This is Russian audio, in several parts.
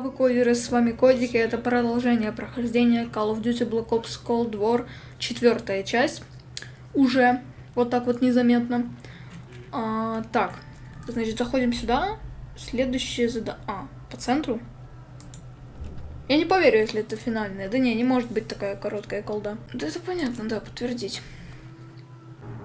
вы кодеры, с вами Кодики, это продолжение прохождения Call of Duty Black Ops Cold War, четвертая часть, уже, вот так вот незаметно. А, так, значит, заходим сюда, следующее задание, а, по центру. Я не поверю, если это финальная, да не, не может быть такая короткая колда. Да это понятно, да, подтвердить.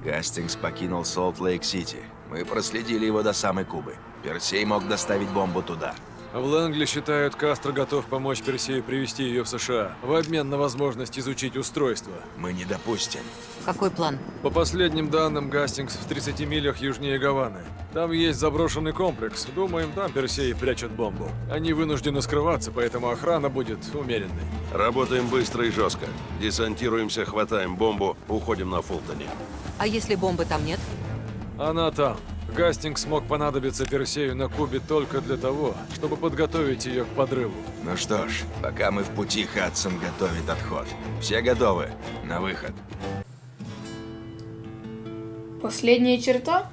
Гастингс покинул Солт-Лейк-Сити. Мы проследили его до самой Кубы. Персей мог доставить бомбу туда. В Лэнгли считают, Кастро готов помочь Персею привести ее в США в обмен на возможность изучить устройство. Мы не допустим. Какой план? По последним данным, Гастингс в 30 милях южнее Гаваны. Там есть заброшенный комплекс. Думаем, там Персей прячет бомбу. Они вынуждены скрываться, поэтому охрана будет умеренной. Работаем быстро и жестко. Десантируемся, хватаем бомбу, уходим на Фултоне. А если бомбы там нет? Она там. Гастингс смог понадобиться Персею на Кубе только для того, чтобы подготовить ее к подрыву. Ну что ж, пока мы в пути, Хадсон готовит отход. Все готовы? На выход. Последняя черта?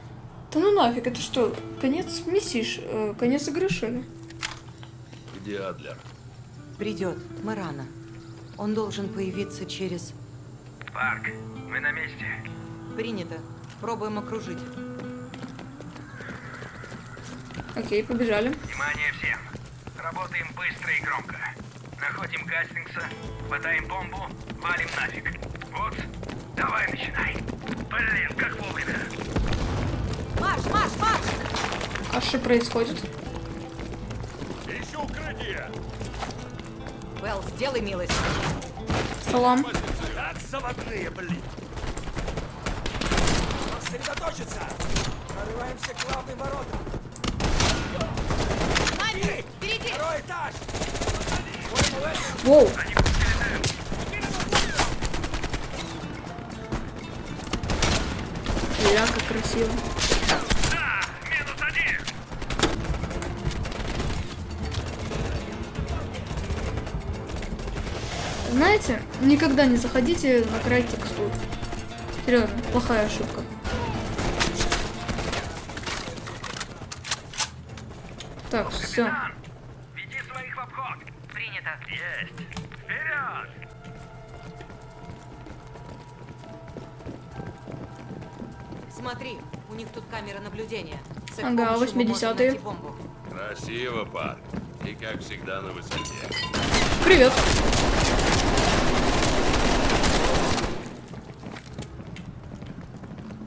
Да ну нафиг, это что, конец миссии, ш- э, конец игры, что ли? Где Адлер? Придет. Мы рано. Он должен появиться через... Парк, мы на месте. Принято. Пробуем окружить. Окей, побежали. Внимание всем. Работаем быстро и громко. Находим Гастингса, хватаем бомбу, валим нафиг. Вот, давай начинай. Блин, как вовремя. Марш, марш, марш! А что происходит? Белл, сделай милость. Салам. Как заводные, блин. Сосредоточиться. Прорываемся к главным воротам. Воу. Ля, как красиво. Да, минус один. Знаете, никогда не заходите на край текстур. Серьезно, плохая ошибка. Так, все. Веди своих в обход. Принято. Есть. Вперед. Смотри, у них тут камера наблюдения. С Ага, помощью мы можем 80-е. найти бомбу. Красиво, парк. И как всегда на высоте. Привет.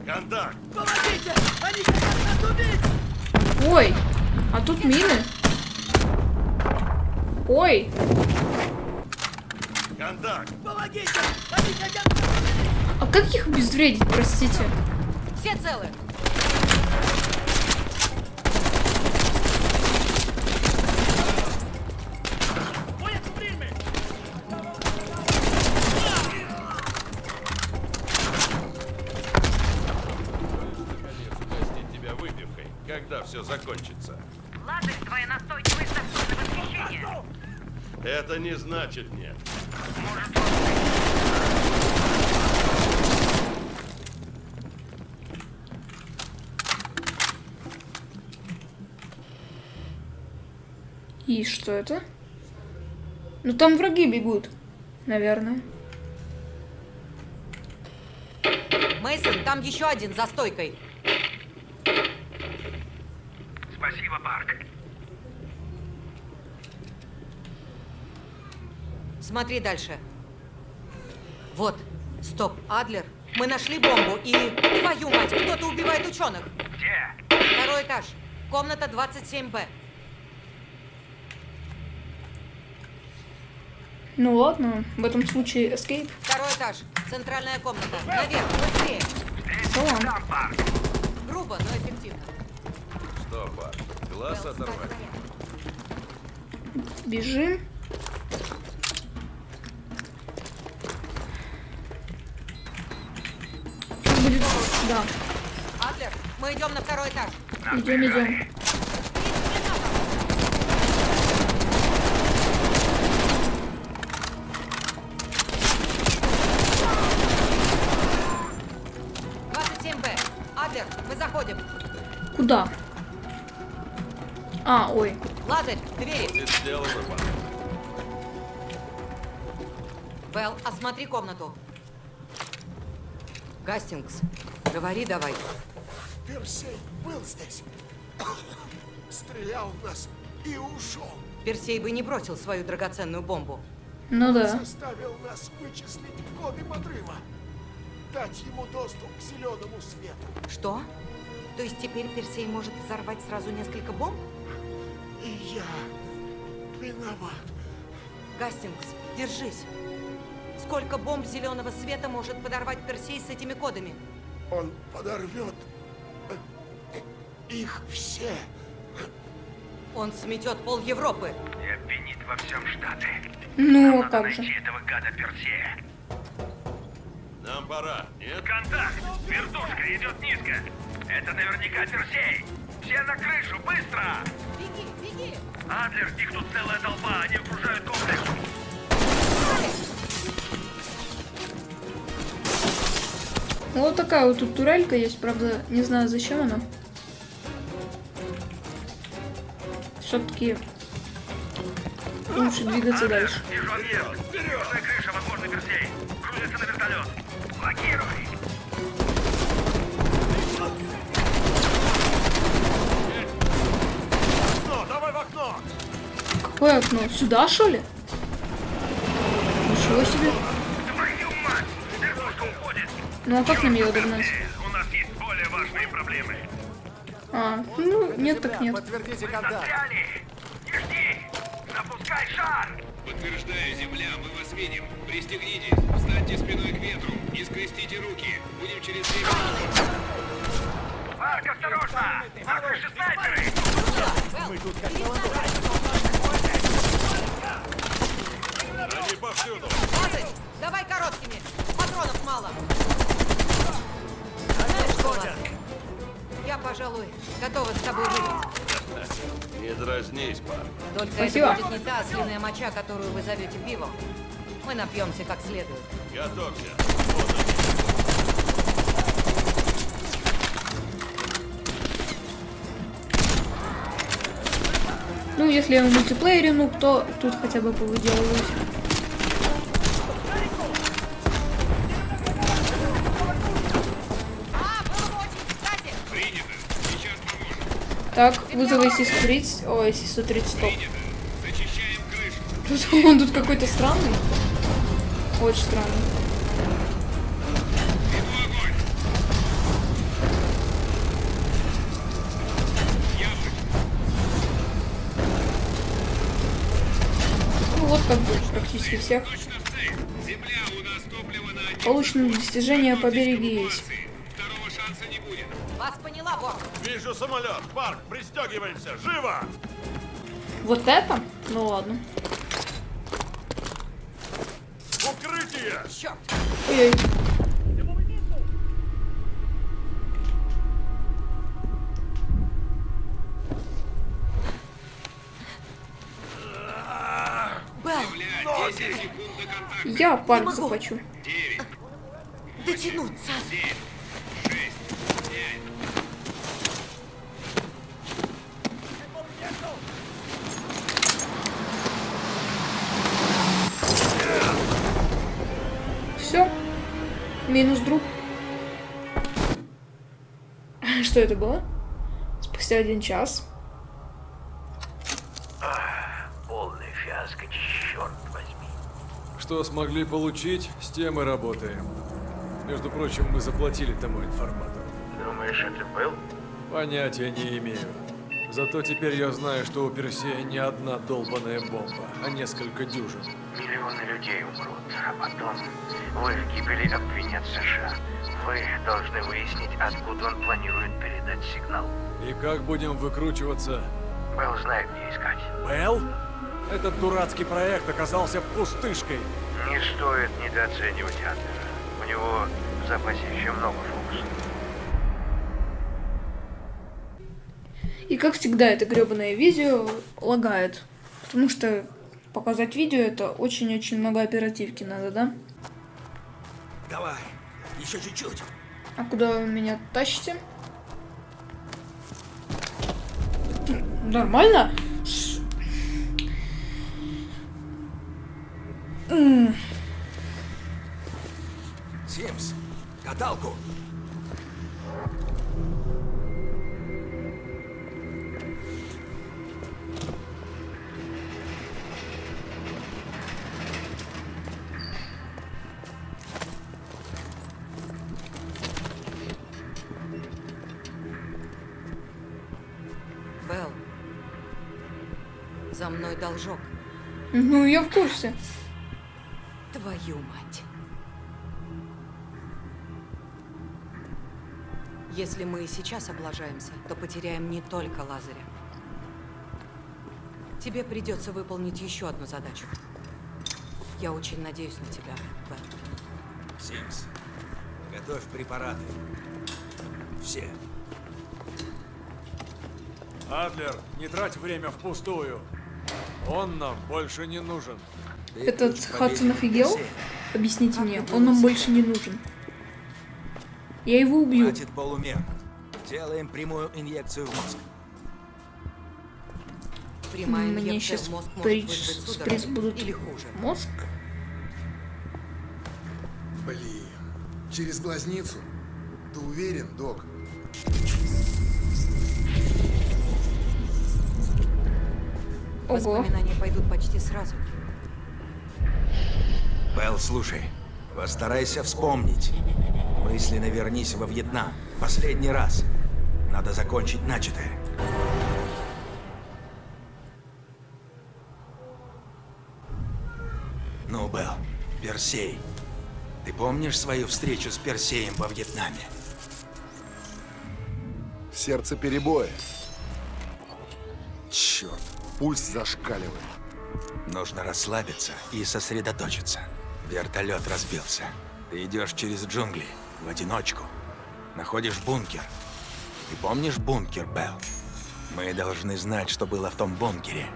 Контакт! Ой, а тут мины. Ой, Контакт! а как их обезвредить, простите? Все целы. Не значит нет. И что это? Ну там враги бегут, наверное. Мейсон, там еще один за стойкой. Спасибо, Парк. Смотри дальше. Вот. Стоп, Адлер. Мы нашли бомбу и... Твою мать, кто-то убивает ученых. Где? Второй этаж. Комната 27Б. Ну ладно, в этом случае escape. Второй этаж. Центральная комната. Наверх, быстрее. Парк. Грубо, но эффективно. Что, парк? Глаз оторвать? Бежим. Да, Адлер, мы идем на второй этаж. идем, идем. Адлер, мы заходим. Куда? А, ой. Лазарь, двери. Белл, осмотри комнату. Гастингс, говори давай. Персей был здесь. Стрелял в нас и ушел. Персей бы не бросил свою драгоценную бомбу. Ну да. Заставил нас вычислить коды подрыва. Дать ему доступ к зеленому свету. Что? То есть теперь Персей может взорвать сразу несколько бомб? И я виноват. Гастингс, держись. Сколько бомб зеленого света может подорвать Персей с этими кодами? Он подорвет э, их все. Он сметет пол Европы. И обвинит во всем Штаты. Ну, а Надо как же. найти этого гада Персея. Нам пора, нет? Контакт! Вертушка идет низко! Это наверняка Персей! Все на крышу, быстро! Беги, беги! Адлер, их тут целая толпа, они окружают комплекс. Ну, Вот такая вот тут турелька есть, правда, не знаю, зачем она. Все-таки лучше двигаться дальше. Какое окно? Сюда, что ли? Ничего себе. Ну а как нам ее догнать? У нас есть более важные проблемы. А, ну, нет так нет. Подтвердите Застряли! Не жди! Запускай шар! Подтверждаю, Земля, мы вас видим. Пристегнитесь, встаньте спиной к ветру и скрестите руки. Будем через две минуты. Марк, осторожно! На крыше снайперы! Они повсюду. Давай короткими. Патронов мало. Я, пожалуй, готова с тобой выпить. Не дразнись, Парк. Только Спасибо. это будет не та ослиная моча, которую вы зовете пивом. Мы напьемся как следует. Готовься. Вот. Ну, если я в мультиплеере, ну, то тут хотя бы повыделываюсь. Так, вызов IC-130. Ой, IC-130, стоп. Тут он тут какой-то странный. Очень странный. Ну, вот как бы практически всех. Получено достижение по есть. Вижу самолет. Парк, пристегиваемся. Живо! Вот это? Ну ладно. Укрытие! Черт. Ой-ой. Белл, Земля, 10 секунд до контакта. Я парк. 9, дотянуться. 7, Минус друг. Что это было? Спустя один час. Полный фиаско, черт возьми. Что смогли получить, с тем и работаем. Между прочим, мы заплатили тому информатору. Думаешь, это был? Понятия не имею. Зато теперь я знаю, что у Персея не одна долбаная бомба, а несколько дюжин. Миллионы людей умрут, а потом в их гибели обвинят США. Вы должны выяснить, откуда он планирует передать сигнал. И как будем выкручиваться? Белл знает, где искать. Белл? Этот дурацкий проект оказался пустышкой. Не стоит недооценивать Адлера. У него в запасе еще много И как всегда, это гребаное видео лагает. Потому что показать видео это очень-очень много оперативки надо, да? Давай, еще чуть-чуть. А куда вы меня тащите? Нормально? Ш... Симс, каталку! За мной должок. Ну, я в курсе. Твою мать. Если мы и сейчас облажаемся, то потеряем не только Лазаря. Тебе придется выполнить еще одну задачу. Я очень надеюсь на тебя, Белл. Симс, готовь препараты. Все. Адлер, не трать время впустую. Он нам больше не нужен. Этот Хадсон офигел? Объясните мне, он нам больше не нужен. Я его убью. Хватит полумер. Делаем прямую инъекцию в мозг. Прямая Мне инъекция сейчас в мозг может при... вызвать судорогу спресс будут или хуже. мозг. Блин, через глазницу? Ты уверен, док? Воспоминания пойдут почти сразу. Белл, слушай, постарайся вспомнить. Мысленно вернись во Вьетнам. Последний раз. Надо закончить начатое. Ну, Белл, Персей. Ты помнишь свою встречу с Персеем во Вьетнаме? Сердце перебоя. Черт, пульс зашкаливает. Нужно расслабиться и сосредоточиться. Вертолет разбился. Ты идешь через джунгли, в одиночку. Находишь бункер. Ты помнишь бункер, Белл? Мы должны знать, что было в том бункере.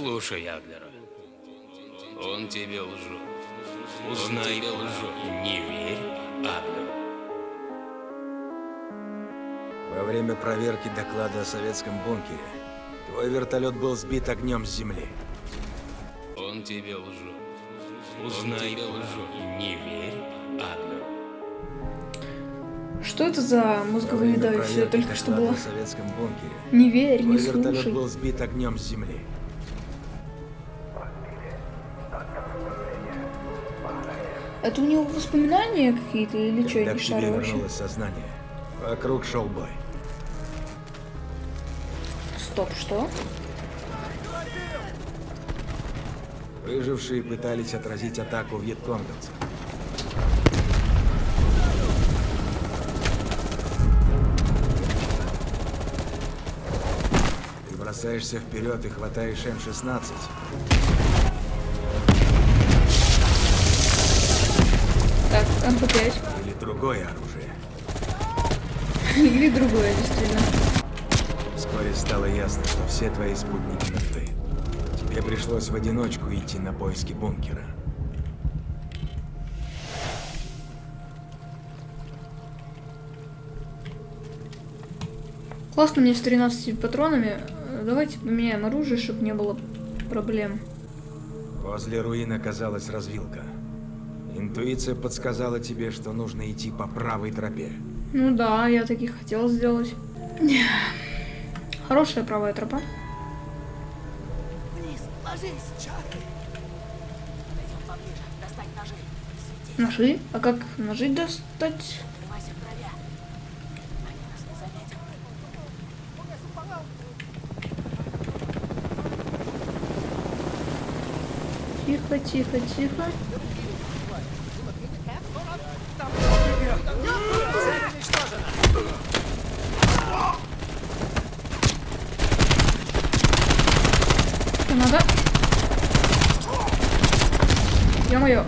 Слушай Адлера. Он тебе лжет. Узнай тебе лжет. Не верь Адлеру. Во время проверки доклада о советском бункере твой вертолет был сбит огнем с земли. Он тебе лжет. Узнай тебе лжет. Не верь Адлеру. Что это за мозговыедающее проверки только что было? о советском бункере Не верь, твой не вертолет слушай. был сбит огнем с земли. Это у него воспоминания какие-то или что, Когда к тебе вернулось сознание, вокруг шел бой. Стоп, что? Выжившие пытались отразить атаку вьетконговцев. Ты бросаешься вперед и хватаешь М-16. МП-5. Или другое оружие. Или другое, действительно. Вскоре стало ясно, что все твои спутники мертвы. Тебе пришлось в одиночку идти на поиски бункера. Классно мне с 13 патронами. Давайте поменяем оружие, чтобы не было проблем. Возле руин оказалась развилка. Интуиция подсказала тебе, что нужно идти по правой тропе. Ну да, я таки хотел сделать. Хорошая правая тропа. Вниз, ложись, Чарли. Подойдем поближе, достать ножи. Свети, Ножи? А как ножи достать? снимайся в траве. Они нас не заметят. Тихо, тихо, тихо. Ё-моё.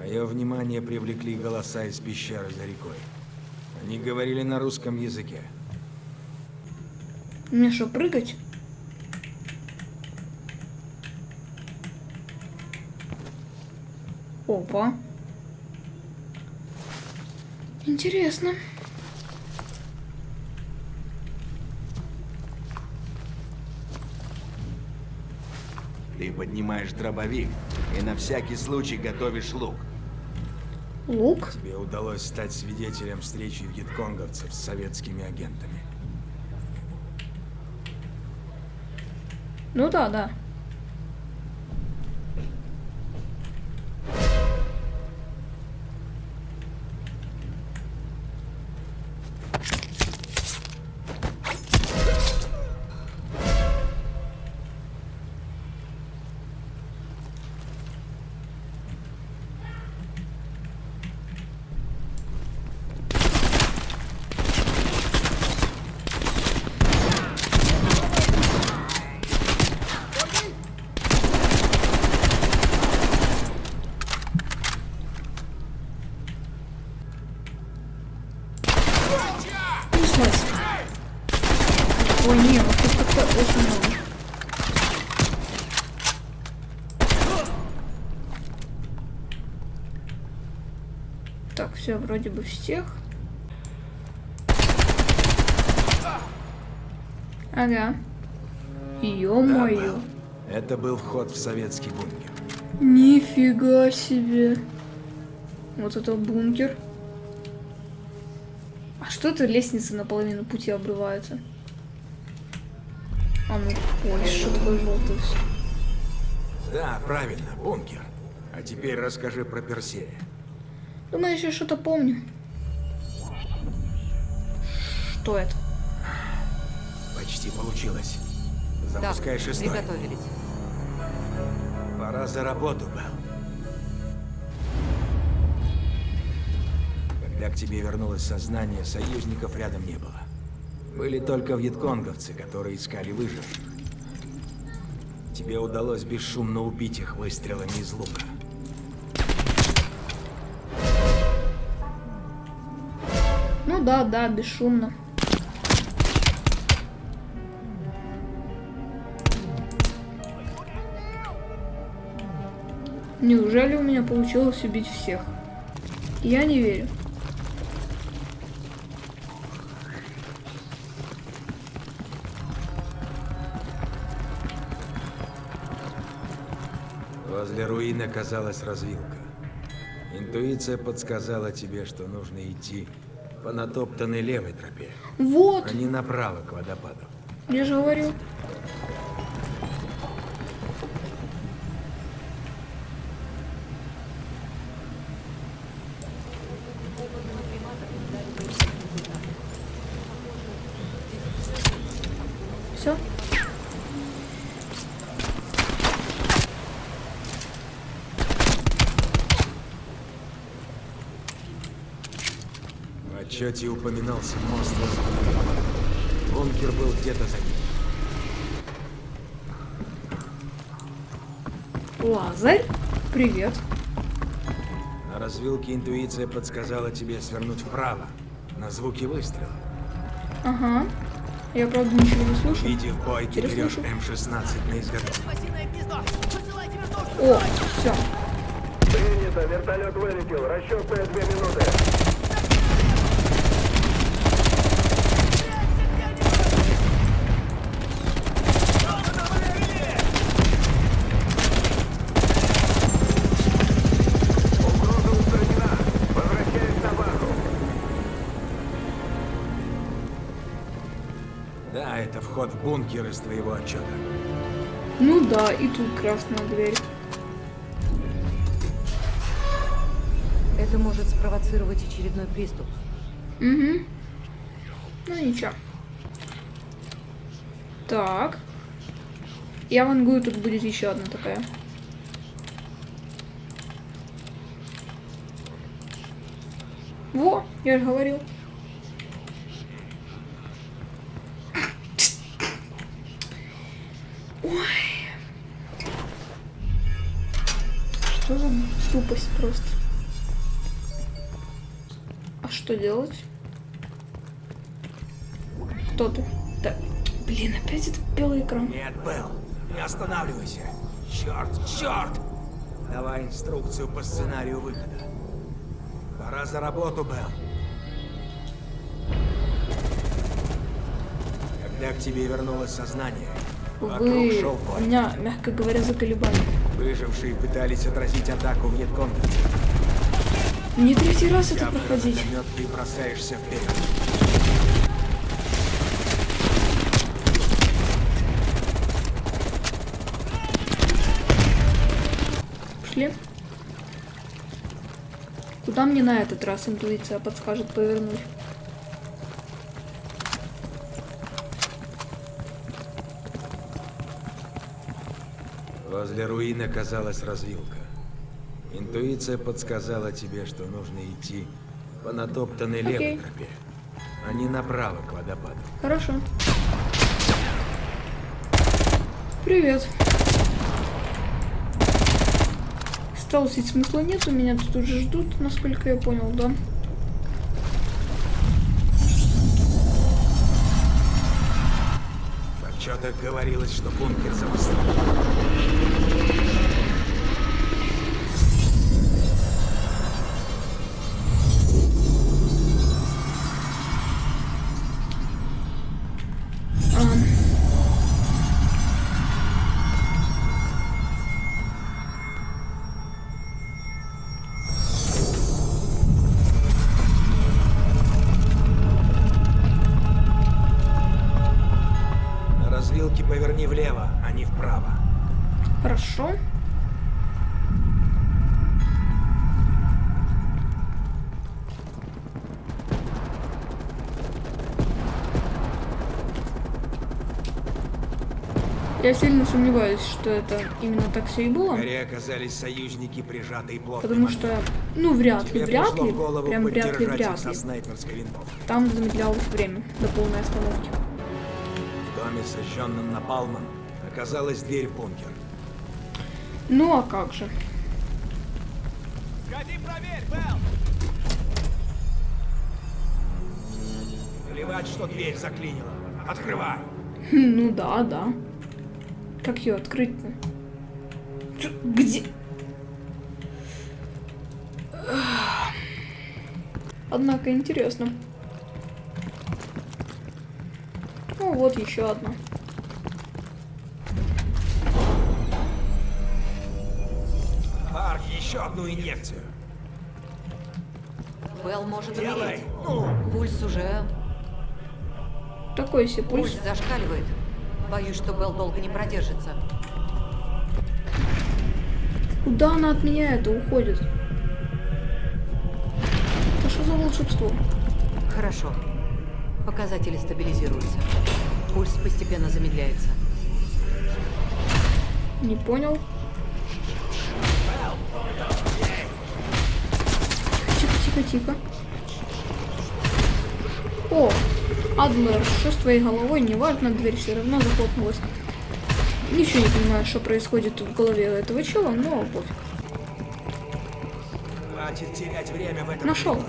Мое внимание привлекли голоса из пещеры за рекой. Они говорили на русском языке. Мне что, прыгать? Опа. Интересно. Ты поднимаешь дробовик и на всякий случай готовишь лук. Лук? Тебе удалось стать свидетелем встречи вьетконговцев с советскими агентами. Ну да, да. Вроде бы всех. Ага. Ё-моё. Это был вход в советский бункер. Нифига себе. Вот это бункер. А что это лестница наполовину пути обрывается? А ну, ой, что такое желтое всё. Да, правильно, бункер. А теперь расскажи про Персея. Думаю, я что-то помню. Что это? Почти получилось. Да, Запускай шестой. приготовились. Пора за работу, Белл. Когда к тебе вернулось сознание, союзников рядом не было. Были только вьетконговцы, которые искали выживших. Тебе удалось бесшумно убить их выстрелами из лука. Да, да, бесшумно. Неужели у меня получилось убить всех? Я не верю. Возле руин оказалась развилка. Интуиция подсказала тебе, что нужно идти по натоптанной левой тропе, Вот, а не направо к водопаду. я же говорю. Все? Отчете упоминался мост водопада. Бункер был где-то за ним. Лазарь? Привет. На развилке интуиция подсказала тебе свернуть вправо, на звуки выстрела. Ага. Я, правда, ничего не слышу. Идти в бой, ты Теперь берешь слышу. М-16 на изготовку. О, все. Принято, вертолет вылетел. Расчетные две минуты. Вход в бункер из твоего отчета. Ну да, и тут красная дверь. Это может спровоцировать очередной приступ. Угу. Ну ничего. Так. Я вангую, тут будет еще одна такая. Во, я же говорил. Что делать? Кто ты? Да. Блин, опять этот белый экран. Нет, Белл, не останавливайся. Черт, черт! Давай инструкцию по сценарию выхода. Пора за работу, Белл. Когда к тебе вернулось сознание, вокруг Вы шел бой. меня, мягко говоря, заколебали. Выжившие пытались отразить атаку вьетконговцев. Не третий раз это проходить. ты бросаешься вперед. Пошли. Куда мне на этот раз интуиция подскажет повернуть? Возле руин оказалась развилка. Интуиция подсказала тебе, что нужно идти по натоптанной левой Окей. тропе, а не направо к водопаду. Хорошо. Привет. Сталкивать смысла нет, у меня тут уже ждут, насколько я понял, да? В отчетах говорилось, что бункер замостал. Поверни влево, а не вправо. Хорошо. Я сильно сомневаюсь, что это именно так все и было. горе оказались союзники, прижатые плотным Потому что, ну, вряд ли, вряд ли, прям вряд ли, вряд ли. Там замедлялось время до полной остановки. Сожженном напалмом, оказалась дверь в бункер. Ну, а как же? Плевать, что дверь заклинила. Открывай. Хм, Ну да, да. Как ее открыть-то? Где? Однако интересно. Ну вот еще одна. Арк, еще одну инъекцию. Белл может Делай. умереть. Ну, Пульс уже... Такой себе Пульс пульс. зашкаливает. Боюсь, что Белл долго не продержится. Куда она от меня это уходит? Это что за волшебство? Хорошо. Показатели стабилизируются. Пульс постепенно замедляется. Не понял. Тихо, тихо, тихо. О, Адлер, что с твоей головой? Неважно, дверь все равно захлопнулась. Ничего не понимаю, что происходит в голове этого чела, но пофиг. хватит терять время в этом. Нашел.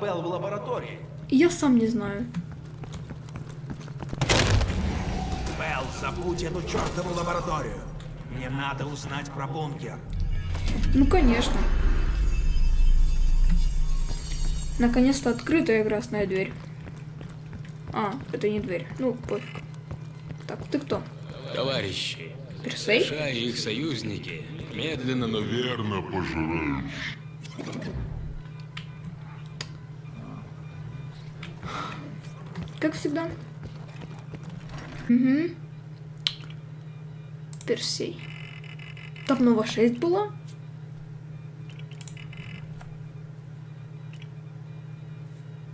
Белл в лаборатории? Я сам не знаю. Белл, забудь эту чертову лабораторию. Мне надо узнать про бункер. Ну, конечно. Наконец-то открытая красная дверь. А, это не дверь. Ну, пофиг. Так, ты кто? Товарищи, Персей? США и их союзники медленно, но верно пожирают. Как всегда. Угу. Персей. Там Нова 6 была?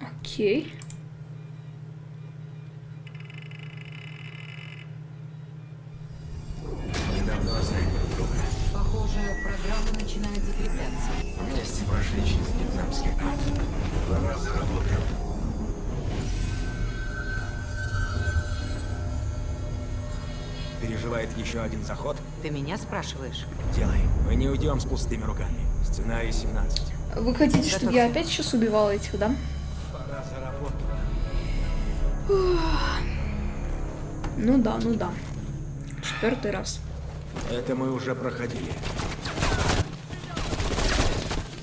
Окей. Мы еще один заход? Ты меня спрашиваешь? Делай. Мы не уйдем с пустыми руками. Сценарий 17. Вы хотите, чтобы я опять сейчас убивала этих, да? Пора за работу. Ну да, ну да. Четвертый раз. Это мы уже проходили.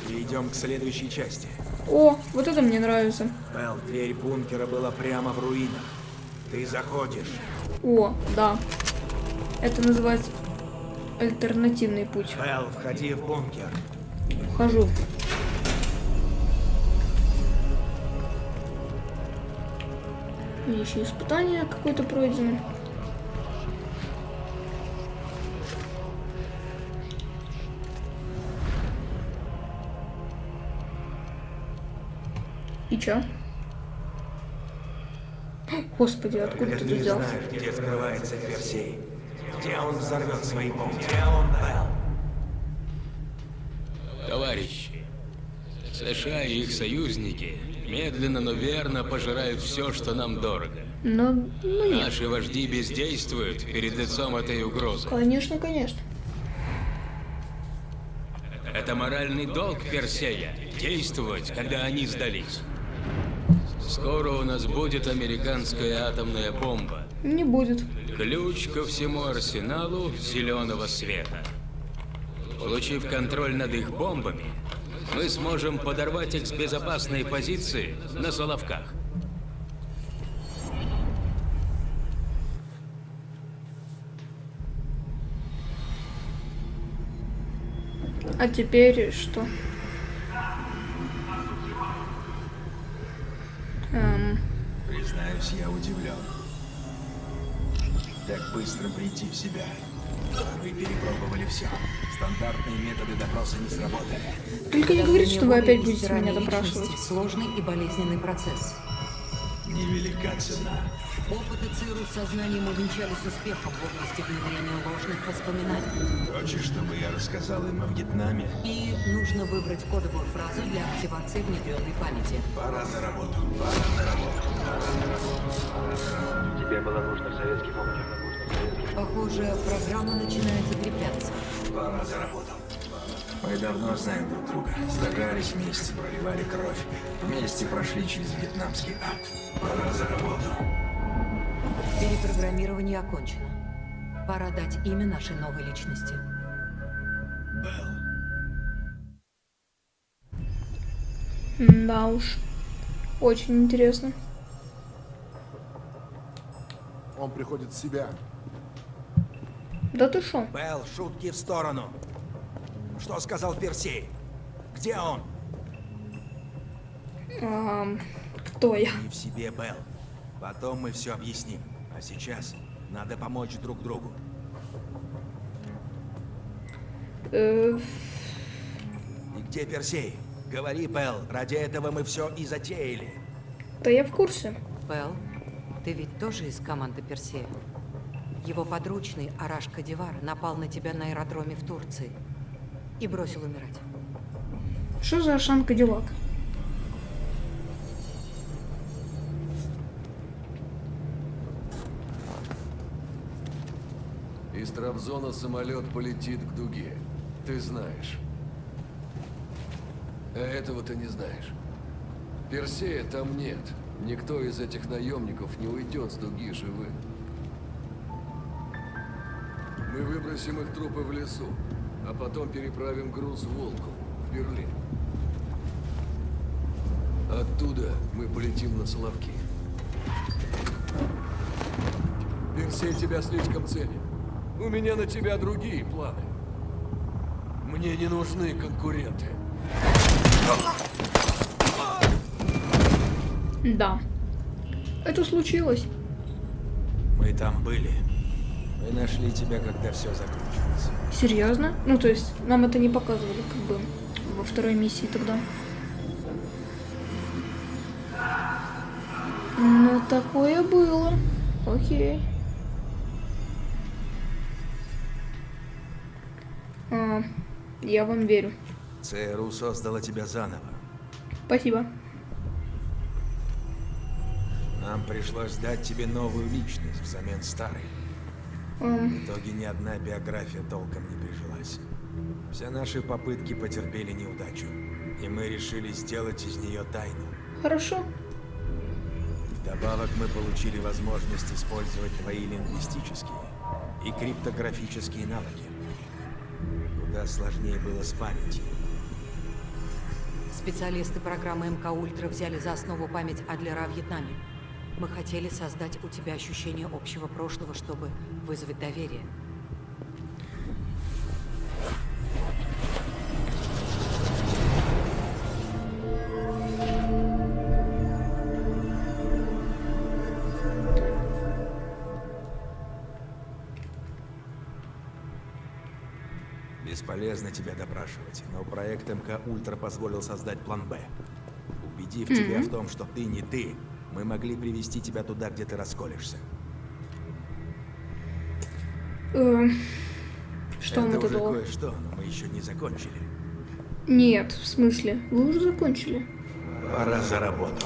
Идем к следующей части. О, вот это мне нравится. Белл, дверь бункера была прямо в руинах. Ты заходишь. О, да. Это называется альтернативный путь. Белл, входи в бункер. Вхожу. И еще испытание какое-то пройдено. И чё? Господи, откуда ты взялся? знаешь, где скрывается Персей, где он взорвет свои бомбы, где он, Белл? Товарищи, США и их союзники медленно, но верно пожирают все, что нам дорого. Ну, ну нет. Наши вожди бездействуют перед лицом этой угрозы. Конечно, конечно. Это моральный долг Персея – действовать, когда они сдались. Скоро у нас будет американская атомная бомба. Не будет. Ключ ко всему арсеналу зеленого света. Получив контроль над их бомбами, мы сможем подорвать их с безопасной позиции на Соловках. А теперь что? Эм, Признаюсь, я удивлен. Так быстро прийти в себя. Вы перепробовали все. Стандартные методы допроса не сработали. только не говорите, что вы опять будете меня допрашивать. Сложный и болезненный процесс. Невелика цена. Опыты ЦРУ с сознанием увенчались успехом в области внедрения ложных воспоминаний. Хочешь, чтобы я рассказал им о Вьетнаме? И нужно выбрать кодовую фразу для активации внедренной памяти. Пора за работу. Пора на работу. Тебе было нужно в советский бункер. Похоже, программа начинает закрепляться. Пора за работу. Мы давно знаем друг друга. Сражались вместе, проливали кровь. Вместе прошли через вьетнамский ад. Пора за работу. Перепрограммирование окончено. Пора дать имя нашей новой личности. М, Да уж. Очень интересно. Он приходит в себя. Да ты шо? Белл, шутки в сторону. Что сказал Персей? Где он? Ам, кто я? Не в себе, Белл. Потом мы все объясним. А сейчас надо помочь друг другу. Э, И где Персей? Говори, Белл. Ради этого мы все и затеяли. да я в курсе. Пэл, ты ведь тоже из команды Персея? Его подручный Араш Кадивар напал на тебя на аэродроме в Турции и бросил умирать. Что за Ашан Кадиллак? Из Трабзона самолет полетит к дуге. Ты знаешь. А этого ты не знаешь. Персея там нет. Никто из этих наемников не уйдет с дуги живым. Мы выбросим их трупы в лесу, а потом переправим груз в Волку, в Берлин. Оттуда мы полетим на Соловки. Персей тебя слишком ценит. У меня на тебя другие планы. Мне не нужны конкуренты. Да. Это случилось. Мы там были. Мы нашли тебя, когда все закончилось. Серьезно? Ну, то есть, нам это не показывали, как бы, во второй миссии тогда. Ну, такое было. Окей. А, я вам верю. ЦРУ создала тебя заново. Спасибо. Нам пришлось дать тебе новую личность взамен старой. В итоге ни одна биография толком не прижилась. Все наши попытки потерпели неудачу, и мы решили сделать из нее тайну. хорошо. Вдобавок мы получили возможность использовать твои лингвистические и криптографические навыки. Куда сложнее было с памятью. Специалисты программы МК Ультра взяли за основу память Адлера о Вьетнаме. Мы хотели создать у тебя ощущение общего прошлого, чтобы вызвать доверие. Бесполезно тебя допрашивать, но проект МК Ультра позволил создать план Б. Убедив тебя в том, что ты не ты, мы могли привести тебя туда, где ты расколешься. Эм, что мы тут кое-что, но мы еще не закончили. Нет, в смысле? Вы уже закончили. Пора за работу.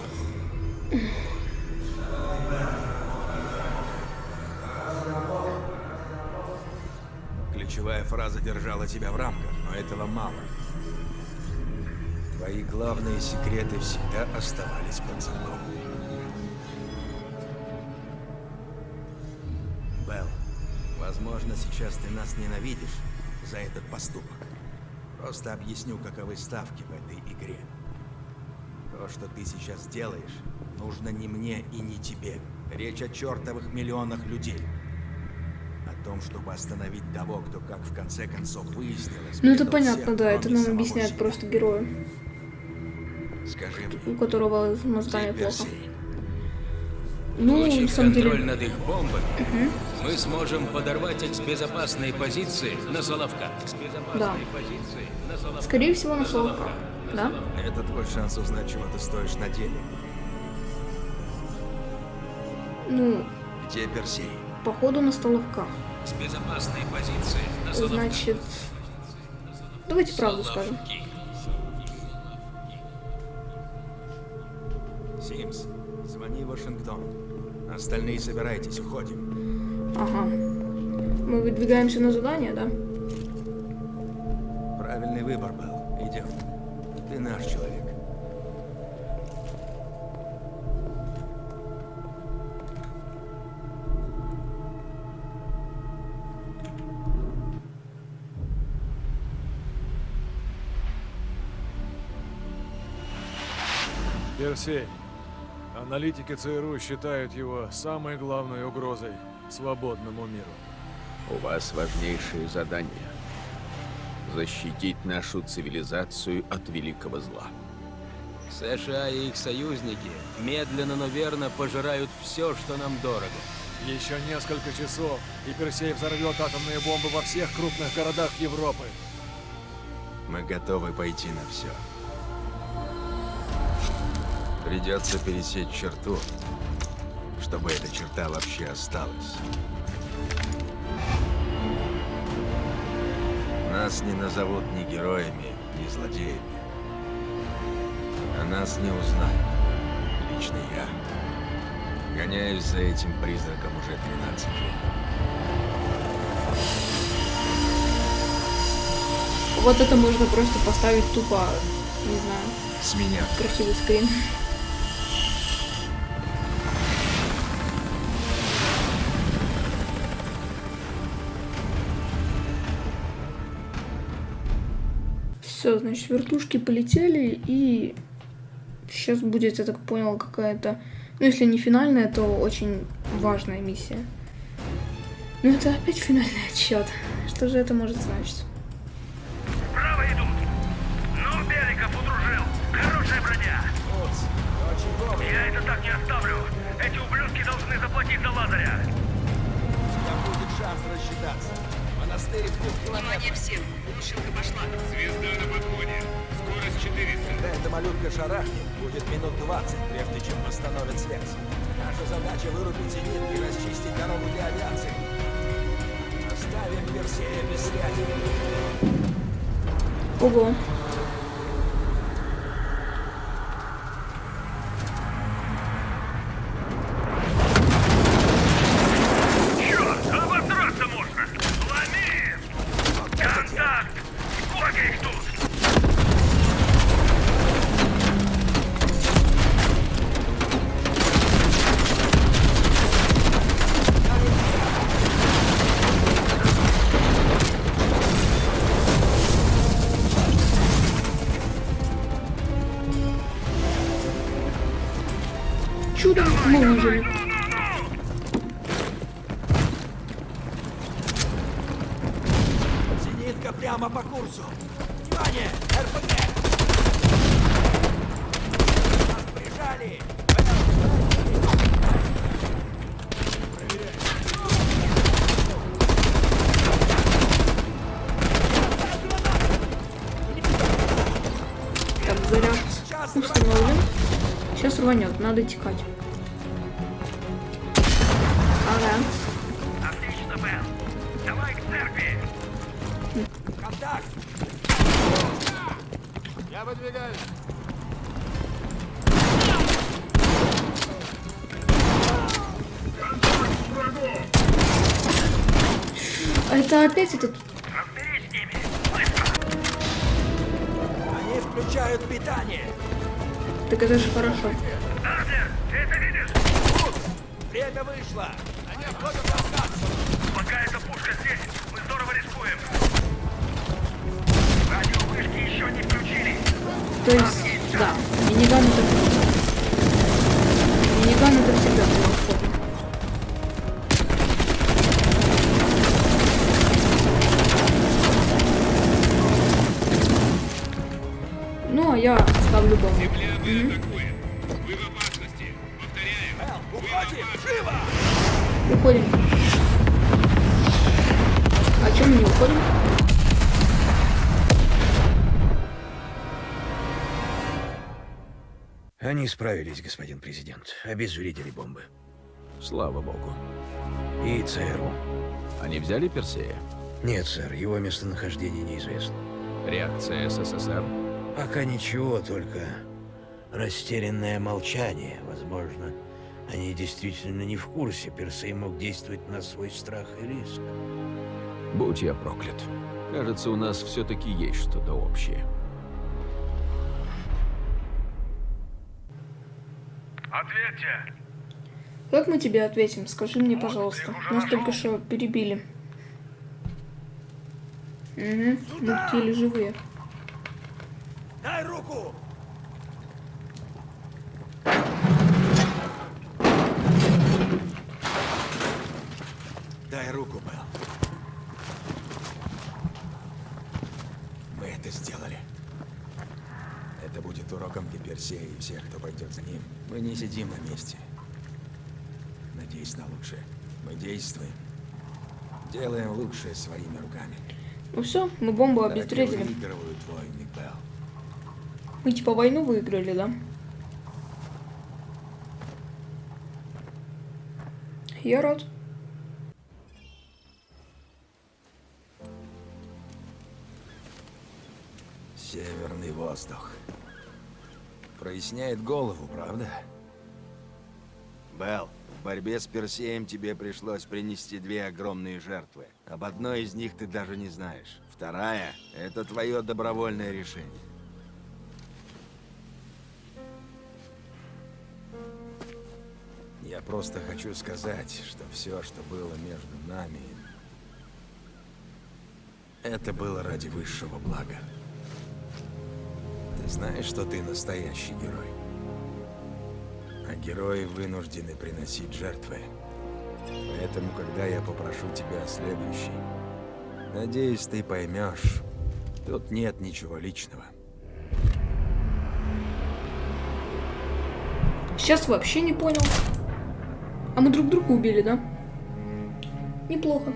Ключевая фраза держала тебя в рамках, но этого мало. Твои главные секреты всегда оставались под замком. Сейчас ты нас ненавидишь за этот поступок. Просто объясню, каковы ставки в этой игре. То, что ты сейчас делаешь, нужно не мне и не тебе. Речь о чертовых миллионах людей. О том, чтобы остановить того, кто, как в конце концов выяснилось, Ну это понятно, всех, да, это нам объясняет себя. просто герою, Скажи мне, у которого с мозгами плохо. Ну, на самом деле, над их бомбами, мы сможем подорвать их с безопасной позиции на Соловках. С безопасной Да. позиции на Соловках. скорее всего, на Соловках, да? Это твой шанс узнать, чего ты стоишь на деле. Ну, Где Персей? походу на Соловках. С безопасной позиции на Соловках. Значит, давайте правду скажем. Симс, звони в Вашингтон. Остальные собирайтесь, уходим. Ага. Мы выдвигаемся на задание, да? Правильный выбор был. Идем. Ты наш человек. Персей. Аналитики ЦРУ считают его самой главной угрозой свободному миру. У вас важнейшее задание – защитить нашу цивилизацию от великого зла. США и их союзники медленно, но верно пожирают все, что нам дорого. Еще несколько часов, и Персей взорвет атомные бомбы во всех крупных городах Европы. Мы готовы пойти на все. Придется пересечь черту, чтобы эта черта вообще осталась. Нас не назовут ни героями, ни злодеями. А нас не узнают. Лично я. Гоняюсь за этим призраком уже 13 лет. Вот это можно просто поставить тупо, не знаю, С меня. красивый скрин. Все, значит, вертушки полетели, и сейчас будет, я так понял, какая-то, ну, если не финальная, то очень важная миссия. Ну, это опять финальный отчет. Что же это может значить? Право идут. Ну, Беликов удружил. Хорошая броня. Я это так не оставлю. Эти ублюдки должны заплатить за Лазаря. будет шанс рассчитаться. Монастырь в двух километрах. всем. Глушилка пошла. Звезда на подходе. Скорость 400. Когда эта малютка шарахнет, будет минут 20, прежде чем восстановит связь. Наша задача вырубить зенит и расчистить дорогу для авиации. Оставим Персея без связи. Ого. Надо текать. Ага. Отлично, Белл. Давай к церкви. Контакт! Я выдвигаюсь. Это опять этот... Разберись с ними. Быстро. Они включают питание. Так это же хорошо. Ты это видишь? Время вышло. Они в раскат. Пока эта пушка здесь, мы здорово рискуем. Радиовышки еще не включили. То есть, да, миниган это... Миниган это всегда превосходно. Ну, а я ставлю бомбу. Мгм. Уходим. А чем мы не уходим? Они справились, господин президент. Обезвредили бомбы. Слава богу. И ЦРУ. Они взяли Персея? Нет, сэр, его местонахождение неизвестно. Реакция СССР? Пока ничего, только растерянное молчание. Возможно, они действительно не в курсе. Персей мог действовать на свой страх и риск. Будь я проклят. Кажется, у нас все-таки есть что-то общее. Ответьте. Как мы тебе ответим? Скажи мне, пожалуйста. Нас только что перебили. Угу, мы еле живые. Дай руку! Дай руку, Белл. Мы это сделали. Это будет уроком для Персея и всех, кто пойдет за ним. Мы не сидим на месте. Надеюсь на лучшее. Мы действуем. Делаем лучшее своими руками. Ну все, мы бомбу обезвредили. выигрывают войны. Мы типа войну выиграли, да? Я рад. Северный воздух. Проясняет голову, правда? Белл, в борьбе с Персеем тебе пришлось принести две огромные жертвы. Об одной из них ты даже не знаешь. Вторая — это твое добровольное решение. Я просто хочу сказать, что все, что было между нами, это было ради высшего блага. Знаешь, что ты настоящий герой. А герои вынуждены приносить жертвы. Поэтому, когда я попрошу тебя о следующей, надеюсь, ты поймешь, тут нет ничего личного. Сейчас вообще не понял. А мы друг друга убили, да? Неплохо.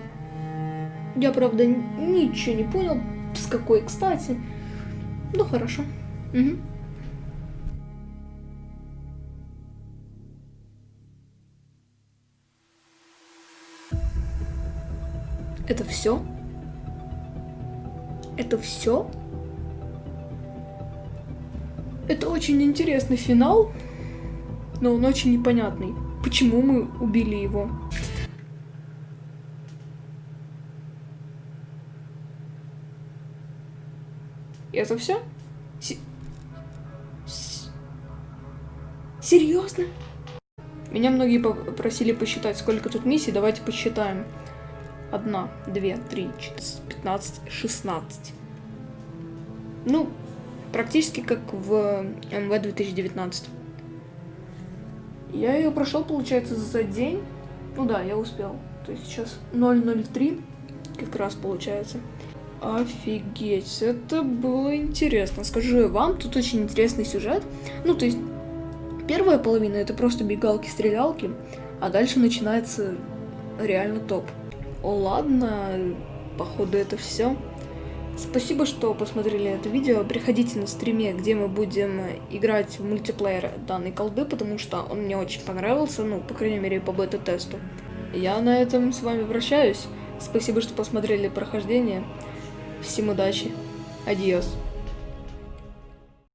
Я, правда, ничего не понял, с какой, кстати. Ну, хорошо. Это все? Это все? Это очень интересный финал, но он очень непонятный. Почему мы убили его? Это все? Серьезно? Меня многие попросили посчитать, сколько тут миссий. Давайте посчитаем. Одна, две, три, четыре, пятнадцать, шестнадцать. Ну, практически как в МВ 2019. Я ее прошел, получается, за день. Ну да, я успел. То есть сейчас 003 как раз получается. Офигеть, это было интересно. Скажу вам, тут очень интересный сюжет. Ну, то есть, первая половина это просто бегалки-стрелялки, а дальше начинается реально топ. О, ладно, походу это все. Спасибо, что посмотрели это видео. Приходите на стриме, где мы будем играть в мультиплеер данной колды, потому что он мне очень понравился, ну, по крайней мере, по бета-тесту. Я на этом с вами прощаюсь. Спасибо, что посмотрели прохождение. Всем удачи. Адиос.